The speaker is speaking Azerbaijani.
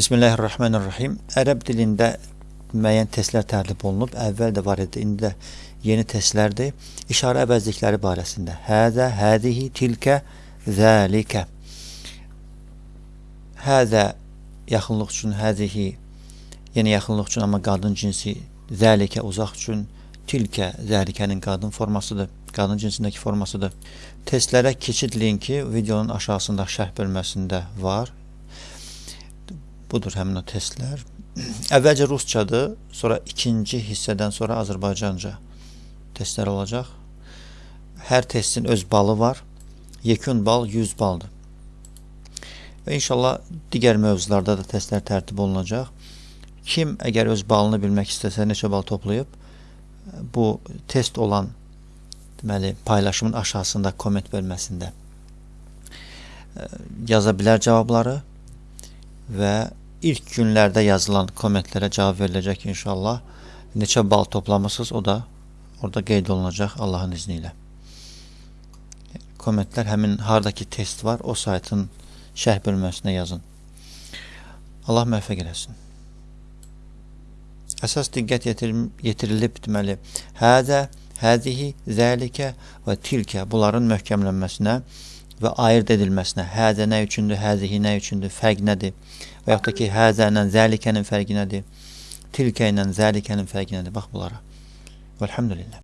Bismillahirrahmanirrahim. Ərəb dilində müəyyən testlər tərtib olunub. Əvvəl də var idi, indi də yeni testlərdir. İşarə əvəzlikləri barəsində. Həzə, həzihi, tilkə, zəlikə. Həzə yaxınlıq üçün, həzihi yenə yaxınlıq üçün, amma qadın cinsi, zəlikə uzaq üçün, tilkə, zəlikənin qadın formasıdır, qadın cinsindəki formasıdır. Testlərə keçid linki videonun aşağısında şərh bölməsində var. Budur həmin o testlər. Əvvəlcə rusçadır, sonra ikinci hissədən sonra Azərbaycanca testlər olacaq. Hər testin öz balı var. Yekun bal 100 baldır. Və inşallah digər mövzularda da testlər tərtib olunacaq. Kim əgər öz balını bilmək istəsə, neçə bal toplayıb, bu test olan deməli, paylaşımın aşağısında komment bölməsində e, yaza bilər cavabları və ilk günlərdə yazılan kommentlərə cavab veriləcək inşallah. Neçə bal toplamısınız o da orada qeyd olunacaq Allahın izni ilə. Kommentlər həmin hardakı test var o saytın şərh bölməsinə yazın. Allah müvəffəq eləsin. Əsas diqqət yetirilib deməli, hədə, həzihi, zəlikə və tilkə bunların möhkəmlənməsinə və ayırt edilməsinə, həzə nə üçündür, həzihi nə üçündür, fərq nədir? Və yaxud da ki, həzə ilə zəlikənin fərqi nədir? Tilkə ilə zəlikənin fərqi nədir? Bax bunlara. Vəlhamdülillah.